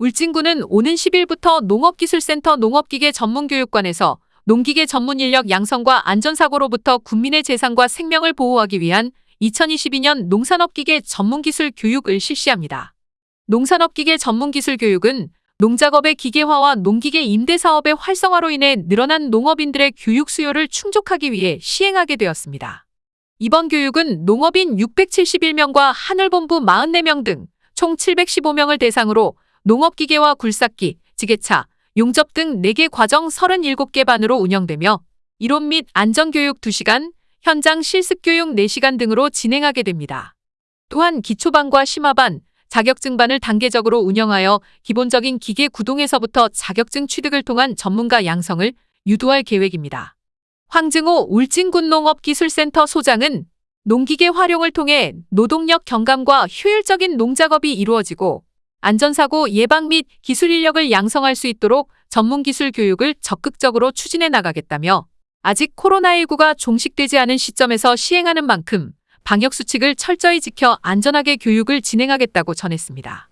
울진군은 오는 10일부터 농업기술센터 농업기계 전문교육관에서 농기계 전문 인력 양성과 안전사고로부터 국민의 재산과 생명을 보호하기 위한 2022년 농산업기계 전문기술 교육을 실시합니다. 농산업기계 전문기술 교육은 농작업의 기계화와 농기계 임대 사업의 활성화로 인해 늘어난 농업인들의 교육 수요를 충족하기 위해 시행하게 되었습니다. 이번 교육은 농업인 671명과 하늘본부 44명 등 총 715명을 대상으로 농업기계와 굴삭기, 지게차, 용접 등 4개 과정 37개 반으로 운영되며 이론 및 안전교육 2시간, 현장 실습교육 4시간 등으로 진행하게 됩니다. 또한 기초반과 심화반, 자격증반을 단계적으로 운영하여 기본적인 기계 구동에서부터 자격증 취득을 통한 전문가 양성을 유도할 계획입니다. 황증호 울진군농업기술센터 소장은 농기계 활용을 통해 노동력 경감과 효율적인 농작업이 이루어지고 안전사고 예방 및 기술 인력을 양성할 수 있도록 전문 기술 교육을 적극적으로 추진해 나가겠다며 아직 코로나19가 종식되지 않은 시점에서 시행하는 만큼 방역수칙을 철저히 지켜 안전하게 교육을 진행하겠다고 전했습니다.